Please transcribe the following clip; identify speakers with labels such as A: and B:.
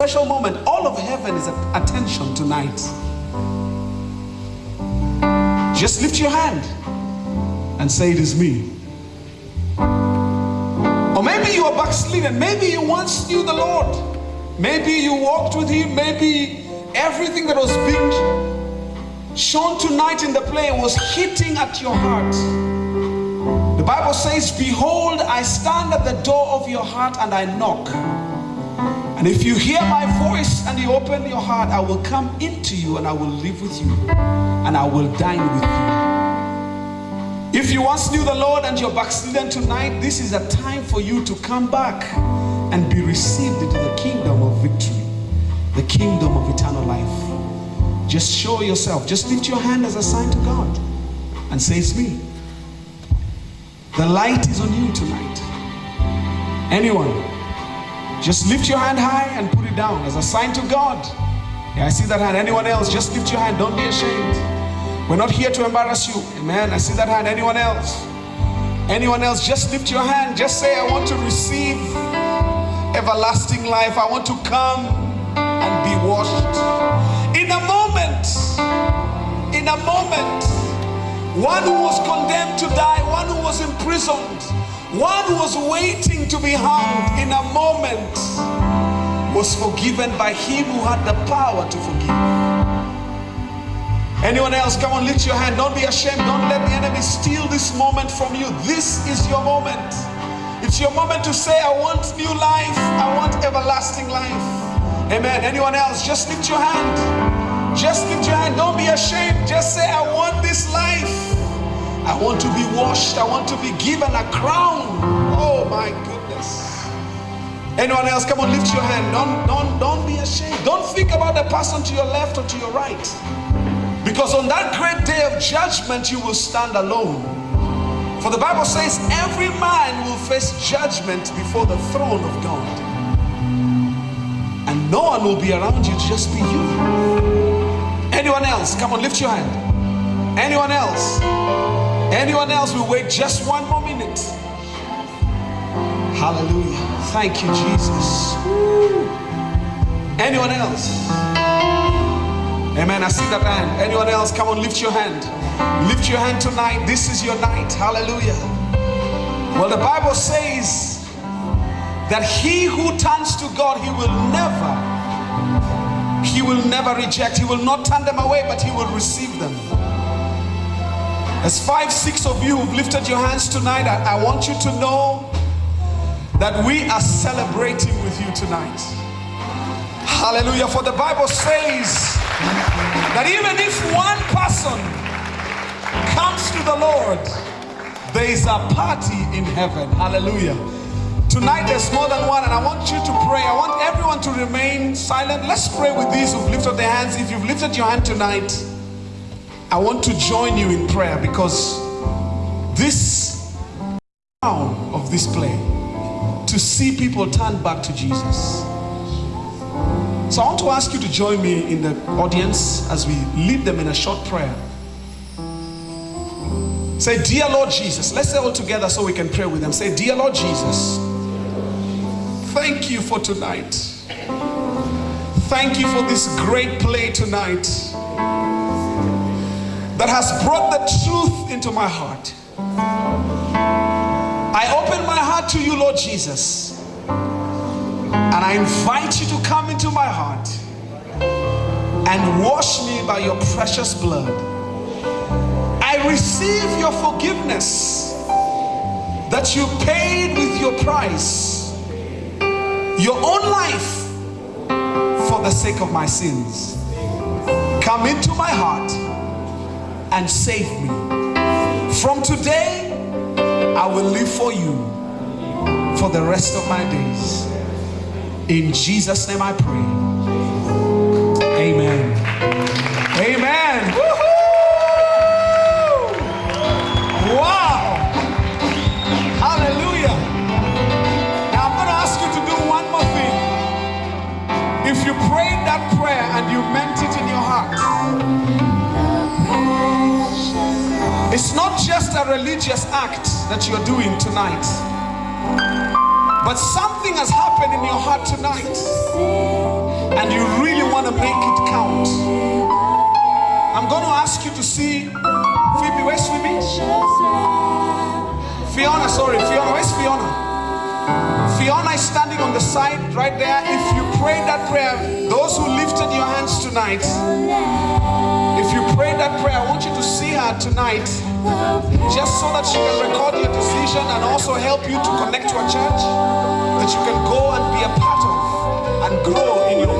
A: special moment. All of heaven is at attention tonight. Just lift your hand and say, It is me. Or maybe you are backslidden. Maybe you once knew the Lord. Maybe you walked with Him. Maybe everything that was being shown tonight in the play was hitting at your heart. The Bible says, Behold, I stand at the door of your heart and I knock. And if you hear my voice and you open your heart, I will come into you and I will live with you and I will dine with you. If you once knew the Lord and you're backslidden tonight, this is a time for you to come back and be received into the kingdom of victory, the kingdom of eternal life. Just show yourself. Just lift your hand as a sign to God and say, It's me. The light is on you tonight. Anyone? Just lift your hand high and put it down as a sign to God. Yeah, I see that hand. Anyone else? Just lift your hand. Don't be ashamed. We're not here to embarrass you. Amen. I see that hand. Anyone else? Anyone else? Just lift your hand. Just say, I want to receive everlasting life. I want to come and be washed. In a moment, in a moment, one who was condemned to die, one who was imprisoned, one was waiting to be hung in a moment was forgiven by him who had the power to forgive. Anyone else? Come on, lift your hand. Don't be ashamed. Don't let the enemy steal this moment from you. This is your moment. It's your moment to say, I want new life. I want everlasting life. Amen. Anyone else? Just lift your hand. Just lift your hand. Don't be ashamed. Just say, I want this life. I want to be washed. I want to be given a crown. Oh my goodness. Anyone else? Come on, lift your hand. Don't, don't, don't be ashamed. Don't think about the person to your left or to your right. Because on that great day of judgment, you will stand alone. For the Bible says, every man will face judgment before the throne of God. And no one will be around you, just be you. Anyone else? Come on, lift your hand. Anyone else? Anyone else will wait just one more minute. Hallelujah. Thank you, Jesus. Anyone else? Amen. I see that hand. Anyone else? Come on, lift your hand. Lift your hand tonight. This is your night. Hallelujah. Well, the Bible says that he who turns to God, he will never, he will never reject. He will not turn them away, but he will receive them. As five, six of you who've lifted your hands tonight, I, I, want you to know that we are celebrating with you tonight. Hallelujah. For the Bible says that even if one person comes to the Lord, there is a party in heaven. Hallelujah. Tonight there's more than one, and I want you to pray. I want everyone to remain silent. Let's pray with these who've lifted their hands. If you've lifted your hand tonight, I want to join you in prayer because this sound of this play to see people turn back to Jesus. So I want to ask you to join me in the audience as we lead them in a short prayer. Say, Dear Lord Jesus. Let's say all together so we can pray with them. Say, Dear Lord Jesus, thank you for tonight. Thank you for this great play tonight that has brought the truth into my heart. I open my heart to you, Lord Jesus, and I invite you to come into my heart and wash me by your precious blood. I receive your forgiveness that you paid with your price, your own life for the sake of my sins. Come into my heart and save me. From today, I will live for you for the rest of my days. In Jesus' name I pray. Just a religious act that you're doing tonight, but something has happened in your heart tonight. and you really want to make it count, I'm going to ask you to see Phoebe. Where's Phoebe? Fiona, sorry, Fiona. Where's Fiona? Fiona is standing on the side right there. If you prayed that prayer, those who lifted your hands tonight, prayed that prayer, I want you to see her tonight just so that she can record your decision and also help you to connect to a church that you can go and be a part of and grow in your